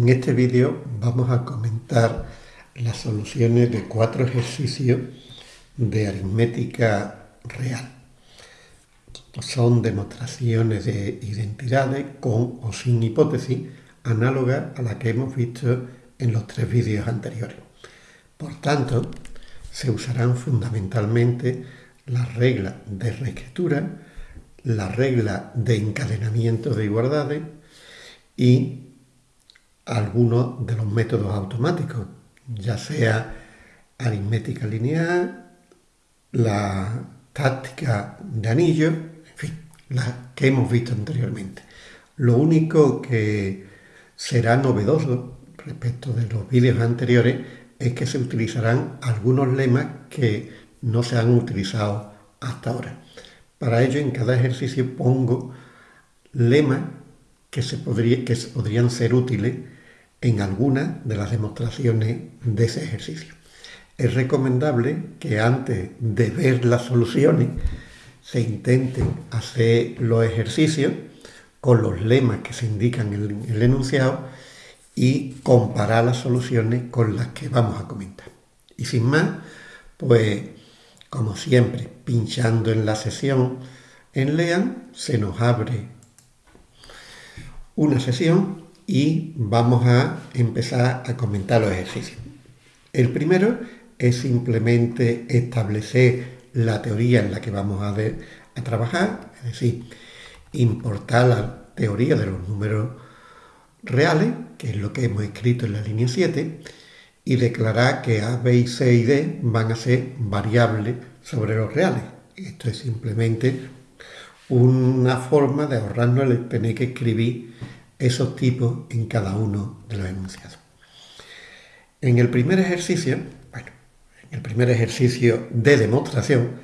En este vídeo vamos a comentar las soluciones de cuatro ejercicios de aritmética real. Son demostraciones de identidades con o sin hipótesis análogas a la que hemos visto en los tres vídeos anteriores. Por tanto, se usarán fundamentalmente las reglas de reescritura, la regla de encadenamiento de igualdades y algunos de los métodos automáticos, ya sea aritmética lineal, la táctica de anillo, en fin, las que hemos visto anteriormente. Lo único que será novedoso respecto de los vídeos anteriores es que se utilizarán algunos lemas que no se han utilizado hasta ahora. Para ello, en cada ejercicio pongo lemas que, se podrían ser útiles en alguna de las demostraciones de ese ejercicio. Es recomendable que antes de ver las soluciones se intenten hacer los ejercicios con los lemas que se indican en el enunciado y comparar las soluciones con las que vamos a comentar. Y sin más, pues como siempre, pinchando en la sesión en Lean, se nos abre una sesión y vamos a empezar a comentar los ejercicios. El primero es simplemente establecer la teoría en la que vamos a, trabajar, es decir, importar la teoría de los números reales, que es lo que hemos escrito en la línea 7, y declarar que A, B, C y D van a ser variables sobre los reales. Esto es simplemente una forma de ahorrarnos el tener que escribir esos tipos en cada uno de los enunciados. En el primer ejercicio, bueno, en el primer ejercicio de demostración,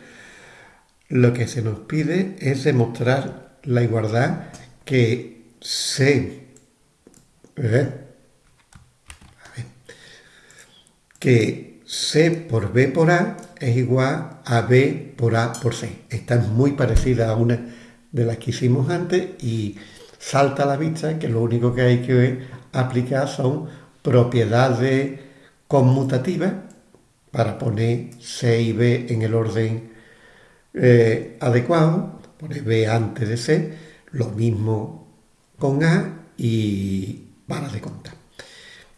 lo que se nos pide es demostrar la igualdad que C, ¿eh? que C por B por A es igual a B por A por C. Esta es muy parecida a una de las que hicimos antes y salta a la vista que lo único que hay que aplicar son propiedades conmutativas para poner C y B en el orden eh, adecuado, poner B antes de C, lo mismo con A y para de contar.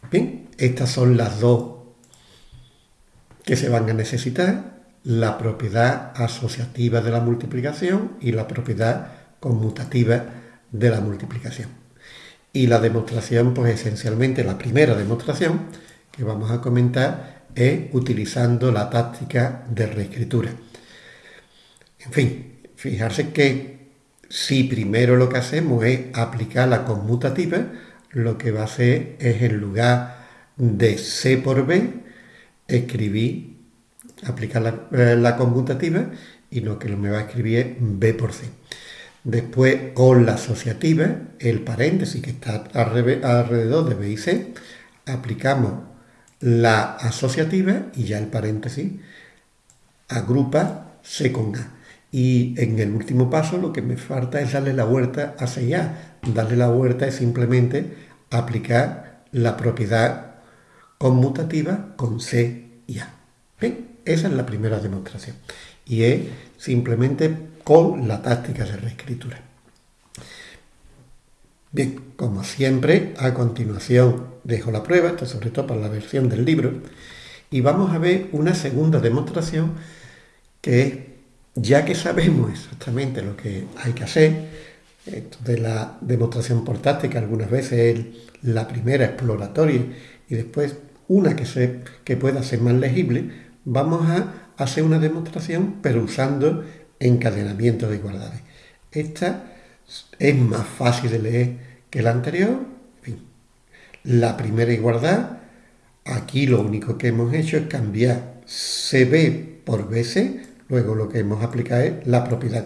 Bien, estas son las dos que se van a necesitar, la propiedad asociativa de la multiplicación y la propiedad conmutativa de la multiplicación. Y la demostración, pues esencialmente la primera demostración que vamos a comentar es utilizando la táctica de reescritura. En fin, fijarse que si primero lo que hacemos es aplicar la conmutativa, lo que va a hacer es en lugar de C por B, escribir, aplicar la, eh, la conmutativa y lo que me va a escribir es B por C. Después, con la asociativa, el paréntesis que está alrededor de B y C, aplicamos la asociativa y ya el paréntesis agrupa C con A. Y en el último paso lo que me falta es darle la vuelta a C y A. Darle la vuelta es simplemente aplicar la propiedad conmutativa con C y A. Esa es la primera demostración. Y es simplemente con la táctica de reescritura. Bien, como siempre, a continuación dejo la prueba, esto sobre todo para la versión del libro, y vamos a ver una segunda demostración que es, ya que sabemos exactamente lo que hay que hacer, esto de la demostración por táctica, algunas veces es la primera exploratoria y después una que, se, que pueda ser más legible, vamos a hacer una demostración pero usando encadenamiento de igualdades. Esta es más fácil de leer que la anterior. La primera igualdad, aquí lo único que hemos hecho es cambiar CB por BC, luego lo que hemos aplicado es la propiedad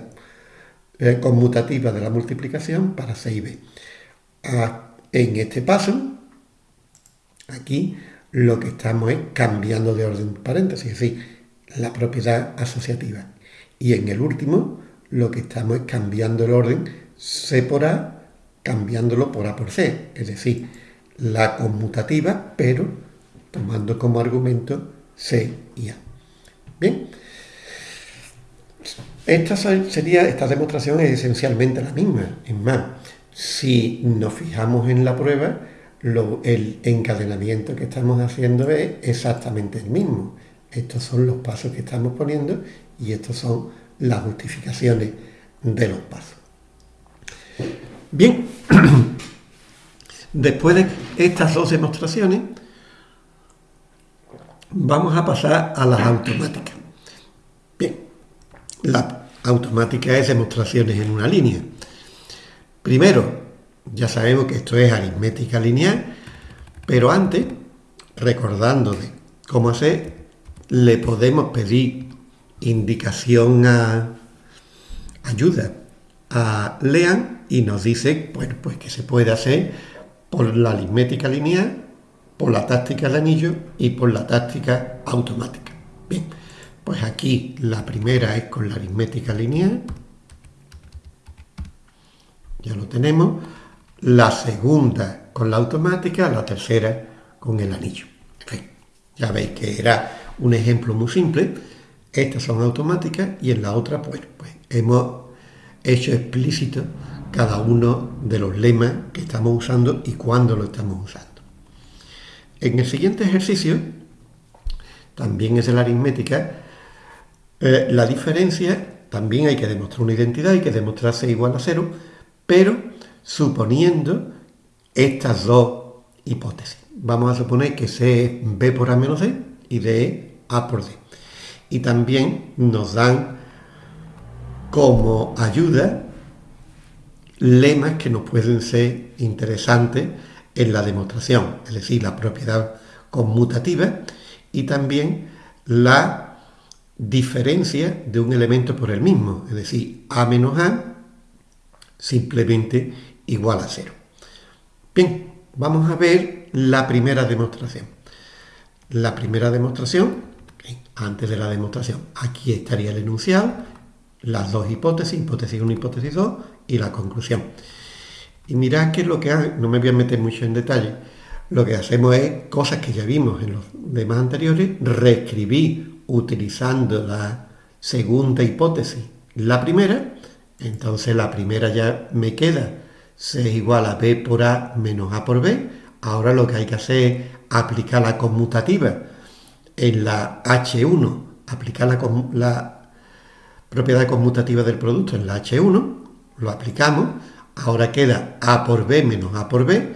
eh, conmutativa de la multiplicación para C y B. Ah, en este paso, aquí lo que estamos es cambiando de orden paréntesis, es decir, la propiedad asociativa. Y en el último, lo que estamos es cambiando el orden C por A, cambiándolo por A por C. Es decir, la conmutativa, pero tomando como argumento C y A. Bien, esta, sería, esta demostración es esencialmente la misma. Es más, si nos fijamos en la prueba, el encadenamiento que estamos haciendo es exactamente el mismo. Estos son los pasos que estamos poniendo y estas son las justificaciones de los pasos. Bien, después de estas dos demostraciones, vamos a pasar a las automáticas. Bien, la automática es demostraciones en una línea. Primero, ya sabemos que esto es aritmética lineal, pero antes, recordando de cómo hacer, le podemos pedir indicación a ayuda. A Lean y nos dice pues que se puede hacer por la aritmética lineal, por la táctica de anillo y por la táctica automática. Bien, pues aquí la primera es con la aritmética lineal, ya lo tenemos, la segunda con la automática, la tercera con el anillo. ya veis que era un ejemplo muy simple, estas son automáticas y en la otra, pues, pues hemos hecho explícito cada uno de los lemas que estamos usando y cuándo lo estamos usando. En el siguiente ejercicio, también es de la aritmética, eh, la diferencia, también hay que demostrar una identidad, hay que demostrar C igual a cero, pero suponiendo estas dos hipótesis. Vamos a suponer que C es B por A menos D y D es A por D. Y también nos dan como ayuda lemas que nos pueden ser interesantes en la demostración, es decir, la propiedad conmutativa y también la diferencia de un elemento por el mismo, es decir, A menos A simplemente igual a cero. Bien, vamos a ver la primera demostración. La primera demostración, antes de la demostración, aquí estaría el enunciado, las dos hipótesis, hipótesis 1 hipótesis 2 y la conclusión. Y mirad que lo que no me voy a meter mucho en detalle, lo que hacemos es cosas que ya vimos en los demás anteriores, reescribir utilizando la segunda hipótesis la primera, entonces la primera ya me queda C es igual a B por A menos A por B, ahora lo que hay que hacer es aplicar la conmutativa en la H1, aplicar la, la propiedad conmutativa del producto en la H1, lo aplicamos, ahora queda A por B menos A por B,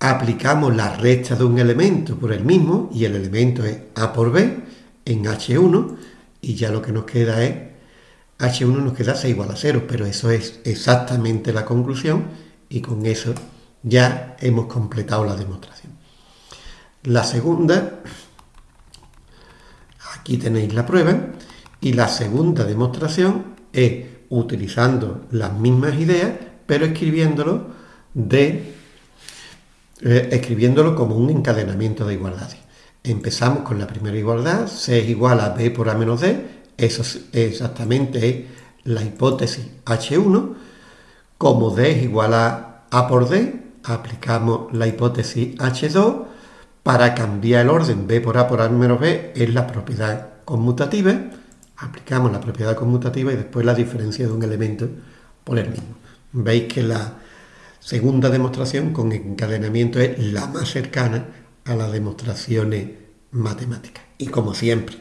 aplicamos la resta de un elemento por el mismo, y el elemento es A por B en H1, y ya lo que nos queda es, H1 nos queda C igual a 0, pero eso es exactamente la conclusión, y con eso ya hemos completado la demostración. La segunda, aquí tenéis la prueba, y la segunda demostración es utilizando las mismas ideas, pero escribiéndolo, de, eh, escribiéndolo como un encadenamiento de igualdades. Empezamos con la primera igualdad, C es igual a B por A menos D, eso es exactamente la hipótesis H1, como D es igual a A por D, aplicamos la hipótesis H2, para cambiar el orden B por A por A menos B es la propiedad conmutativa, aplicamos la propiedad conmutativa y después la diferencia de un elemento por el mismo. Veis que la segunda demostración con encadenamiento es la más cercana a las demostraciones matemáticas. Y como siempre,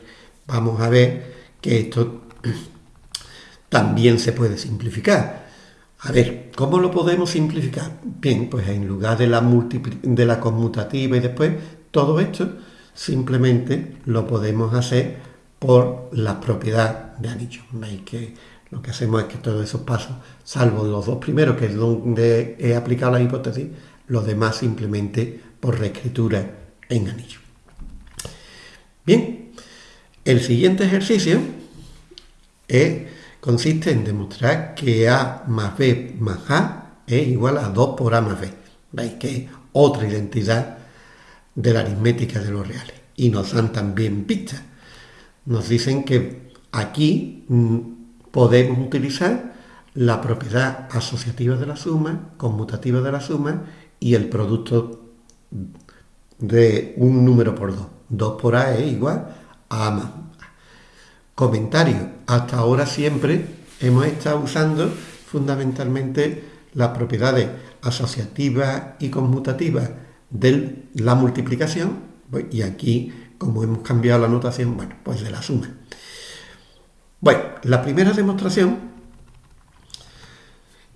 vamos a ver que esto también se puede simplificar. A ver, ¿cómo lo podemos simplificar? Bien, pues en lugar de la, de la conmutativa y después todo esto, simplemente lo podemos hacer por la propiedad de anillo. Veis que lo que hacemos es que todos esos pasos, salvo los dos primeros, que es donde he aplicado la hipótesis, los demás simplemente por reescritura en anillo. Bien, el siguiente ejercicio consiste en demostrar que A más B más A es igual a 2 por A más B. Veis que es otra identidad de la aritmética de los reales. Y nos dan también pistas nos dicen que aquí mm, podemos utilizar la propiedad asociativa de la suma, conmutativa de la suma y el producto de un número por 2. 2 por A es igual Comentario. Hasta ahora siempre hemos estado usando fundamentalmente las propiedades asociativas y conmutativas de la multiplicación pues, y aquí, como hemos cambiado la notación, bueno, pues de la suma. Bueno, la primera demostración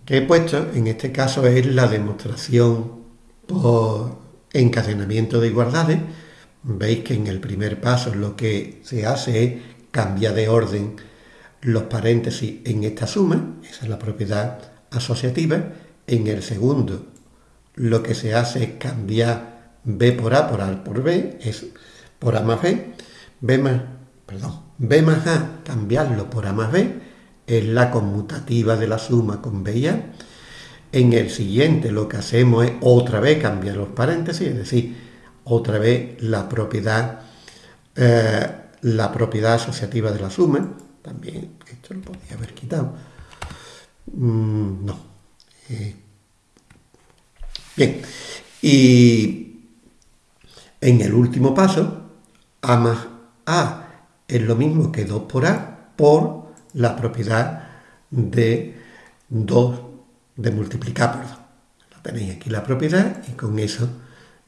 que he puesto, en este caso es la demostración por encadenamiento de igualdades. Veis que en el primer paso lo que se hace es cambiar de orden los paréntesis en esta suma, esa es la propiedad asociativa. En el segundo lo que se hace es cambiar B por A por A por B, es por A más B, B más, perdón, B más A, cambiarlo por A más B, es la conmutativa de la suma con B y A. En el siguiente lo que hacemos es otra vez cambiar los paréntesis, es decir, otra vez la propiedad, eh, la propiedad asociativa de la suma. También esto lo podría haber quitado. Mm, no. Eh, bien. Y en el último paso, A más A es lo mismo que 2 por A por la propiedad de 2 de multiplicar, perdón. La tenéis aquí la propiedad y con eso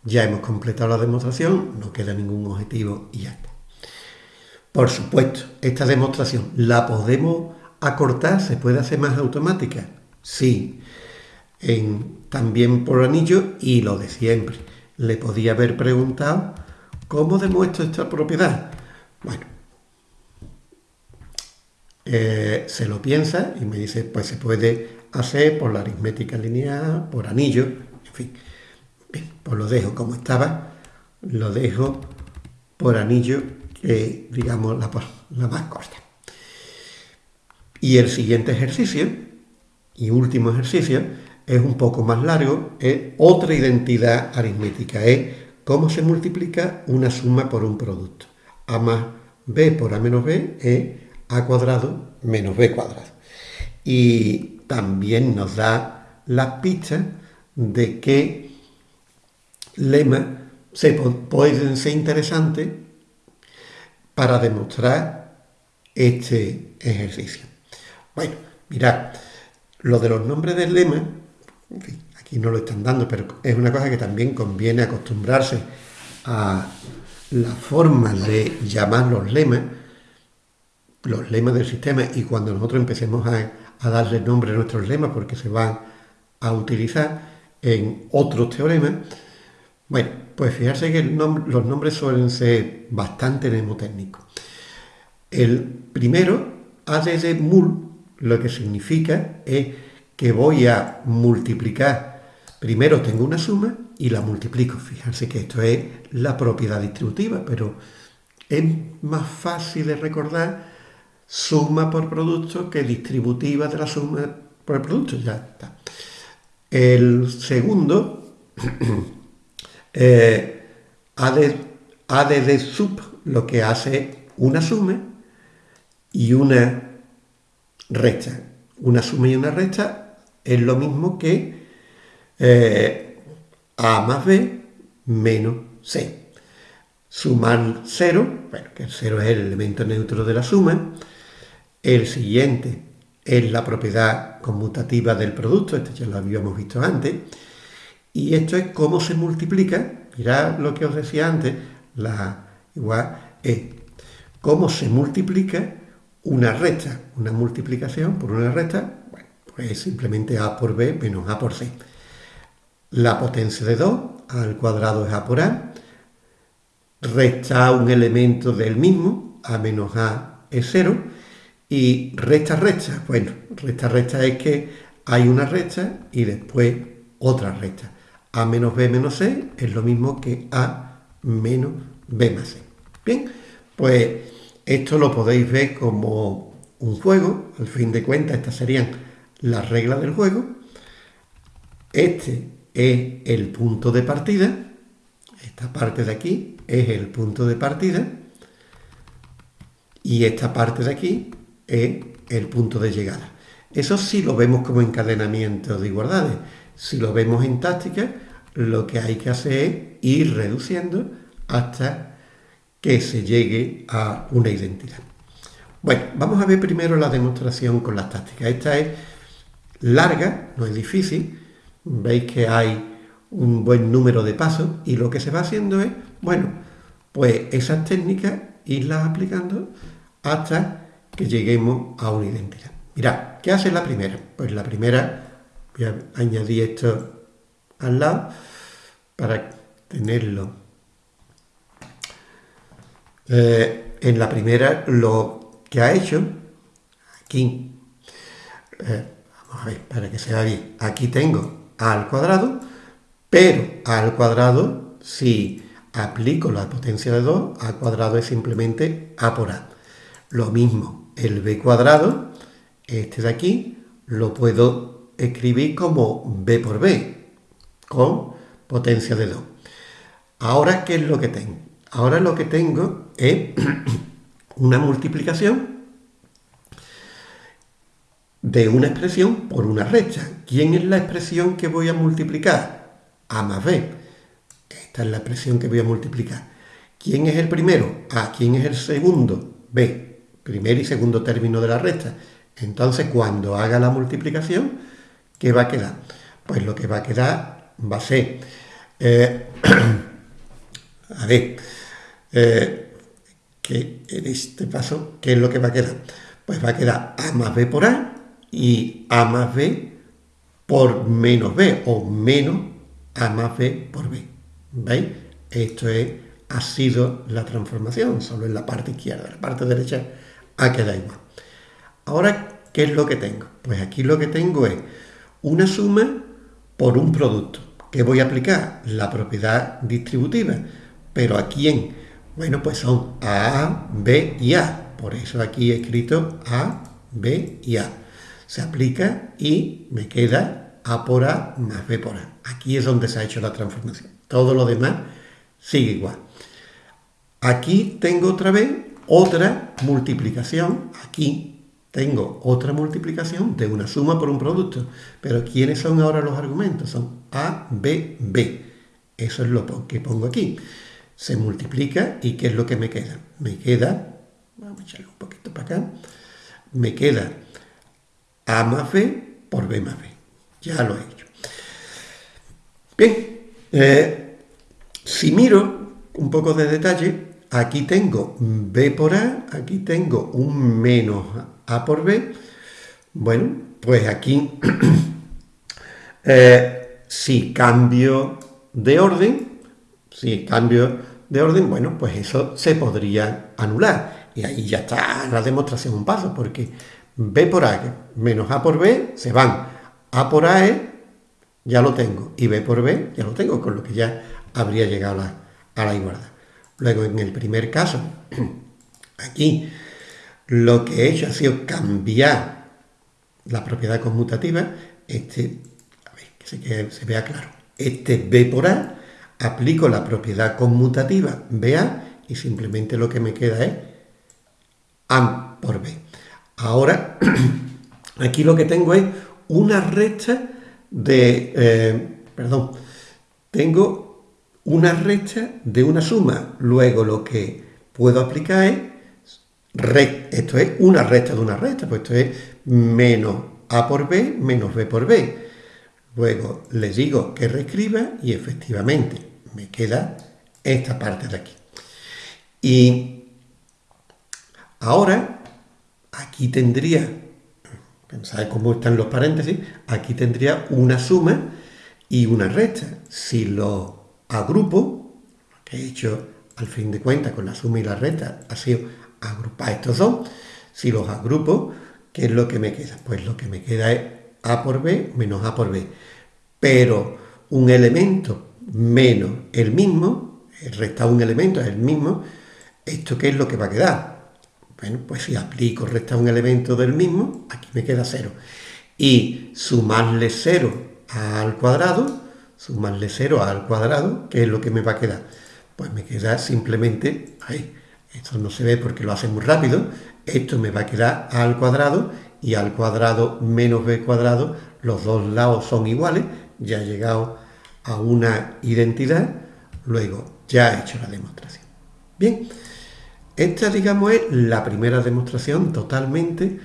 ya hemos completado la demostración, no queda ningún objetivo y ya está. Por supuesto, esta demostración la podemos acortar, se puede hacer más automática. Sí, también por anillo y lo de siempre. Le podía haber preguntado cómo demuestro esta propiedad. Bueno, eh, se lo piensa y me dice, pues se puede hacer por la aritmética lineal, por anillo, en fin. Bien, pues lo dejo como estaba, lo dejo por anillo, que digamos la, más corta. Y el siguiente ejercicio, y último ejercicio, es un poco más largo, es otra identidad aritmética, es cómo se multiplica una suma por un producto. A más b por a menos b es a cuadrado menos b cuadrado. Y también nos da la pista de que lemas se pueden ser interesantes para demostrar este ejercicio. Bueno, mirad, lo de los nombres del lema, aquí no lo están dando, pero es una cosa que también conviene acostumbrarse a la forma de llamar los lemas, los lemas del sistema y cuando nosotros empecemos a, darle nombre a nuestros lemas porque se van a utilizar en otros teoremas, bueno, pues fijarse que los nombres suelen ser bastante mnemotécnicos. El primero, ADD mul, lo que significa es que voy a multiplicar, primero tengo una suma y la multiplico. Fijarse que esto es la propiedad distributiva, pero es más fácil de recordar suma por producto que distributiva de la suma por producto, ya está. El segundo, eh, ADD sub, lo que hace una suma y una recta. Una suma y una recta es lo mismo que eh, A más B menos C. Sumar 0, bueno, que el 0 es el elemento neutro de la suma, el siguiente es la propiedad conmutativa del producto, este ya lo habíamos visto antes. Y esto es cómo se multiplica, mirad lo que os decía antes, la igual es cómo se multiplica una recta, una multiplicación por una recta, bueno, pues simplemente a por b menos a por c. La potencia de 2, al cuadrado es a por a, resta un elemento del mismo, a menos a es 0, y recta recta, bueno, recta recta es que hay una recta y después otra recta. A menos B menos C es lo mismo que A menos B más C. Bien, pues esto lo podéis ver como un juego, al fin de cuentas estas serían las reglas del juego. Este es el punto de partida, esta parte de aquí es el punto de partida y esta parte de aquí es el punto de llegada. Eso sí lo vemos como encadenamiento de igualdades. Si lo vemos en táctica, lo que hay que hacer es ir reduciendo hasta que se llegue a una identidad. Bueno, vamos a ver primero la demostración con las tácticas. Esta es larga, no es difícil. Veis que hay un buen número de pasos y lo que se va haciendo es, bueno, pues esas técnicas irlas aplicando hasta que lleguemos a una identidad. Mirad, ¿qué hace la primera? Pues la primera, voy a añadir esto al lado para tenerlo. Eh, en la primera lo que ha hecho, aquí, eh, vamos a ver, para que se vea bien, aquí tengo a al cuadrado, pero a al cuadrado, si aplico la potencia de 2, a cuadrado es simplemente a por a. Lo mismo, el b cuadrado, este de aquí, lo puedo escribir como b por b, con potencia de 2. Ahora, ¿qué es lo que tengo? Ahora lo que tengo es una multiplicación de una expresión por una recta. ¿Quién es la expresión que voy a multiplicar? A más B. Esta es la expresión que voy a multiplicar. ¿Quién es el primero? A. ¿Quién es el segundo? B primer y segundo término de la recta. Entonces, cuando haga la multiplicación, ¿qué va a quedar? Pues lo que va a quedar va a ser, eh, a ver, eh, en este paso, ¿qué es lo que va a quedar? Pues va a quedar A más B por A y A más B por menos B, o menos A más B por B. ¿Veis? Esto es, ha sido la transformación, solo en la parte izquierda, la parte derecha a que da igual. Ahora, ¿qué es lo que tengo? Pues aquí lo que tengo es una suma por un producto. ¿Qué voy a aplicar? La propiedad distributiva. ¿Pero a quién? Bueno, pues son A, B y A. Por eso aquí he escrito A, B y A. Se aplica y me queda A por A más B por A. Aquí es donde se ha hecho la transformación. Todo lo demás sigue igual. Aquí tengo otra vez otra multiplicación, aquí tengo otra multiplicación de una suma por un producto. Pero ¿quiénes son ahora los argumentos? Son A, B, B. Eso es lo que pongo aquí. Se multiplica y ¿qué es lo que me queda? Me queda, vamos a echarle un poquito para acá, me queda A más B por B más B. Ya lo he hecho. Bien, eh, si miro un poco de detalle, Aquí tengo B por A, aquí tengo un menos A por B. Bueno, pues aquí, eh, si cambio de orden, si cambio de orden, bueno, pues eso se podría anular. Y ahí ya está la demostración un paso, porque B por A menos A por B se van. A por A es, ya lo tengo, y B por B ya lo tengo, con lo que ya habría llegado a la igualdad. Luego, en el primer caso, aquí lo que he hecho ha sido cambiar la propiedad conmutativa, este, a ver, que se, vea claro, este B por A, aplico la propiedad conmutativa BA y simplemente lo que me queda es A por B. Ahora, aquí lo que tengo es una recta de, eh, perdón, tengo una recta de una suma. Luego lo que puedo aplicar es, esto es una recta de una recta, pues esto es menos A por B menos B por B. Luego le digo que reescriba y efectivamente me queda esta parte de aquí. Y ahora aquí tendría, pensad cómo están los paréntesis, aquí tendría una suma y una recta. Si lo agrupo, lo que he hecho al fin de cuentas con la suma y la recta ha sido agrupar estos dos. Si los agrupo, ¿qué es lo que me queda? Pues lo que me queda es A por B menos A por B. Pero un elemento menos el mismo, el resta un elemento es el mismo, ¿esto qué es lo que va a quedar? Bueno, pues si aplico resta un elemento del mismo, aquí me queda cero. Y sumarle cero al cuadrado, sumarle 0 al cuadrado, ¿qué es lo que me va a quedar? Pues me queda simplemente, ahí, esto no se ve porque lo hace muy rápido, esto me va a quedar a al cuadrado y al cuadrado menos b cuadrado, los dos lados son iguales, ya he llegado a una identidad, luego ya he hecho la demostración. Bien, esta digamos es la primera demostración totalmente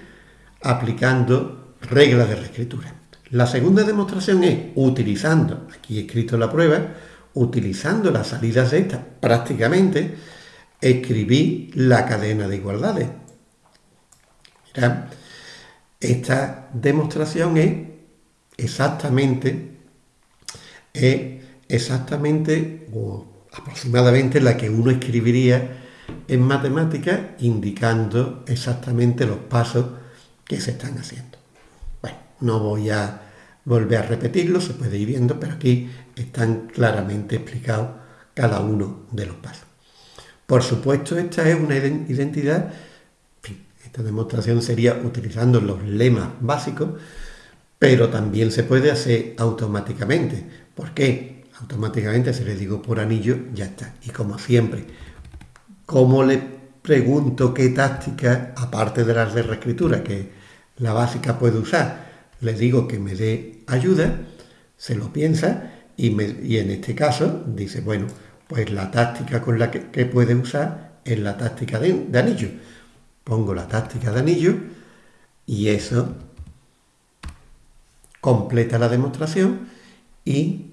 aplicando reglas de reescritura. La segunda demostración es utilizando, aquí he escrito la prueba, utilizando las salidas de esta prácticamente, escribí la cadena de igualdades. esta demostración es exactamente, es exactamente o aproximadamente la que uno escribiría en matemáticas indicando exactamente los pasos que se están haciendo. Bueno, no voy a volver a repetirlo, se puede ir viendo, pero aquí están claramente explicados cada uno de los pasos. Por supuesto, esta es una identidad, esta demostración sería utilizando los lemas básicos, pero también se puede hacer automáticamente. ¿Por qué? Automáticamente, si le digo por anillo, ya está. Y como siempre, ¿cómo le pregunto qué táctica, aparte de las de reescritura, que la básica puede usar, le digo que me dé ayuda, se lo piensa y, en este caso dice, bueno, pues la táctica con la que, puede usar es la táctica de, anillo. Pongo la táctica de anillo y eso completa la demostración y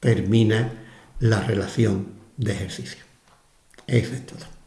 termina la relación de ejercicio. Eso es todo.